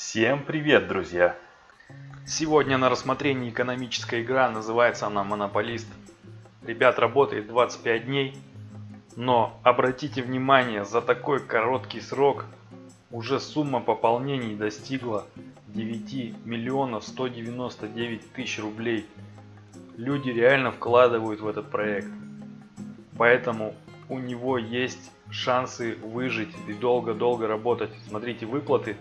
Всем привет, друзья! Сегодня на рассмотрении экономическая игра, называется она Монополист. Ребят, работает 25 дней, но обратите внимание, за такой короткий срок уже сумма пополнений достигла 9 миллионов 199 тысяч рублей. Люди реально вкладывают в этот проект. Поэтому у него есть шансы выжить и долго-долго работать. Смотрите, выплаты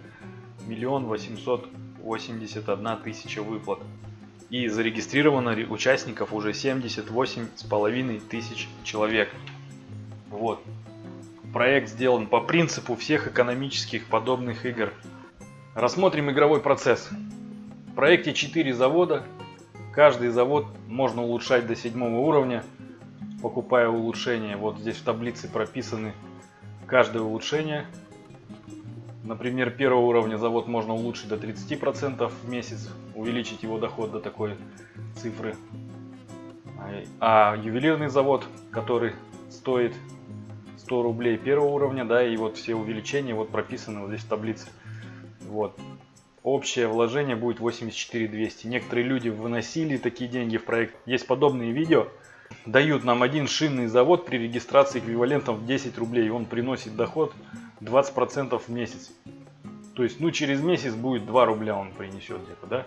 миллион восемьсот восемьдесят одна тысяча выплат. И зарегистрировано участников уже 78 с половиной тысяч человек. Вот. Проект сделан по принципу всех экономических подобных игр. Рассмотрим игровой процесс. В проекте 4 завода. Каждый завод можно улучшать до седьмого уровня, покупая улучшения. Вот здесь в таблице прописаны каждое улучшение. Например, первого уровня завод можно улучшить до 30% в месяц, увеличить его доход до такой цифры. А ювелирный завод, который стоит 100 рублей первого уровня, да, и вот все увеличения вот прописаны вот здесь в таблице. Вот. Общее вложение будет 84 200. Некоторые люди выносили такие деньги в проект. Есть подобные видео. Дают нам один шинный завод при регистрации эквивалентом в 10 рублей. Он приносит доход 20% в месяц. То есть, ну, через месяц будет 2 рубля он принесет где-то, да?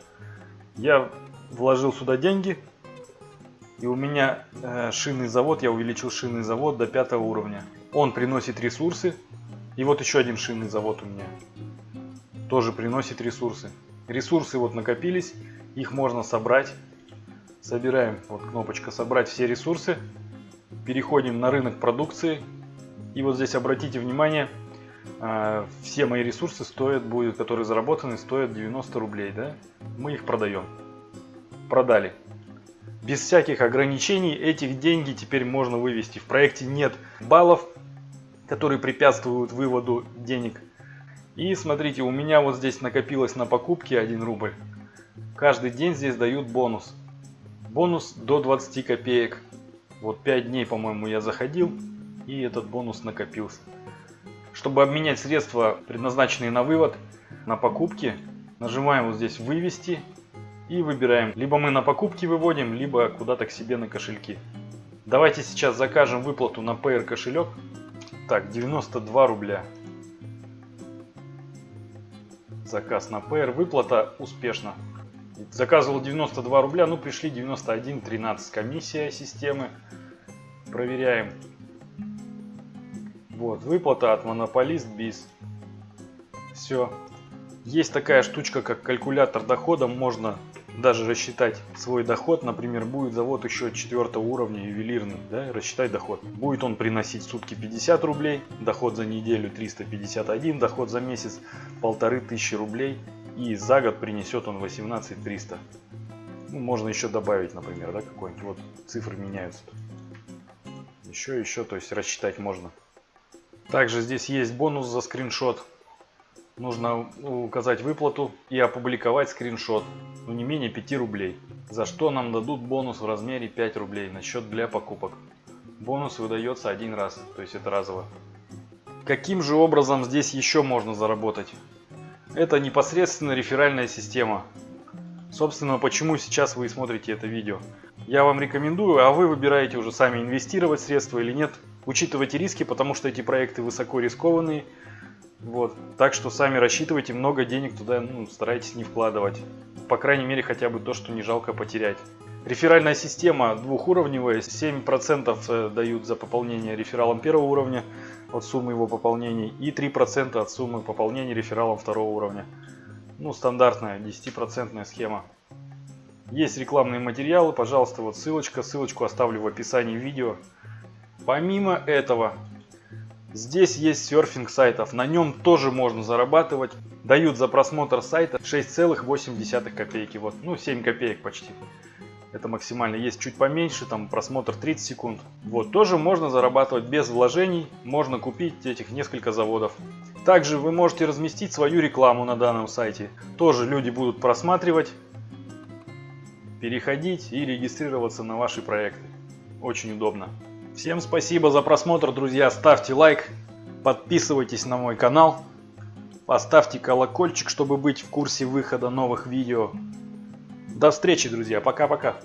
Я вложил сюда деньги, и у меня э, шинный завод, я увеличил шинный завод до 5 уровня. Он приносит ресурсы, и вот еще один шинный завод у меня тоже приносит ресурсы. Ресурсы вот накопились, их можно собрать. Собираем, вот кнопочка «Собрать все ресурсы». Переходим на рынок продукции. И вот здесь обратите внимание, все мои ресурсы стоят, будет, которые заработаны, стоят 90 рублей, да? Мы их продаем. Продали. Без всяких ограничений этих деньги теперь можно вывести. В проекте нет баллов, которые препятствуют выводу денег. И смотрите, у меня вот здесь накопилось на покупки 1 рубль. Каждый день здесь дают бонус. Бонус до 20 копеек. Вот 5 дней, по-моему, я заходил, и этот бонус накопился. Чтобы обменять средства, предназначенные на вывод, на покупки, нажимаем вот здесь «Вывести» и выбираем. Либо мы на покупки выводим, либо куда-то к себе на кошельки. Давайте сейчас закажем выплату на Payer кошелек. Так, 92 рубля. Заказ на Payer. Выплата успешна. Заказывал 92 рубля, ну пришли 91.13. Комиссия системы. Проверяем. Вот, выплата от Монополист Биз. Все. Есть такая штучка, как калькулятор дохода. Можно даже рассчитать свой доход. Например, будет завод еще четвертого уровня, ювелирный. Да, рассчитать доход. Будет он приносить сутки 50 рублей, доход за неделю 351, доход за месяц полторы тысячи рублей. И за год принесет он 18 300. Ну, можно еще добавить, например, да, какой-нибудь. Вот цифры меняются. Еще, еще, то есть рассчитать можно. Также здесь есть бонус за скриншот. Нужно указать выплату и опубликовать скриншот. Ну не менее 5 рублей. За что нам дадут бонус в размере 5 рублей на счет для покупок. Бонус выдается один раз, то есть это разово. Каким же образом здесь еще можно заработать? Это непосредственно реферальная система. Собственно, почему сейчас вы смотрите это видео. Я вам рекомендую, а вы выбираете уже сами инвестировать средства или нет. Учитывайте риски, потому что эти проекты высоко рискованные. Вот. Так что сами рассчитывайте, много денег туда ну, старайтесь не вкладывать. По крайней мере, хотя бы то, что не жалко потерять. Реферальная система двухуровневая, 7% э, дают за пополнение рефералом первого уровня от суммы его пополнений и 3% от суммы пополнения рефералом второго уровня. Ну, стандартная 10% схема. Есть рекламные материалы, пожалуйста, вот ссылочка, ссылочку оставлю в описании видео. Помимо этого, здесь есть серфинг сайтов. На нем тоже можно зарабатывать. Дают за просмотр сайта 6,8 копейки. Вот, ну 7 копеек почти. Это максимально. Есть чуть поменьше, там просмотр 30 секунд. Вот, тоже можно зарабатывать без вложений. Можно купить этих несколько заводов. Также вы можете разместить свою рекламу на данном сайте. Тоже люди будут просматривать, переходить и регистрироваться на ваши проекты. Очень удобно. Всем спасибо за просмотр, друзья. Ставьте лайк, подписывайтесь на мой канал. Поставьте колокольчик, чтобы быть в курсе выхода новых видео. До встречи, друзья. Пока-пока.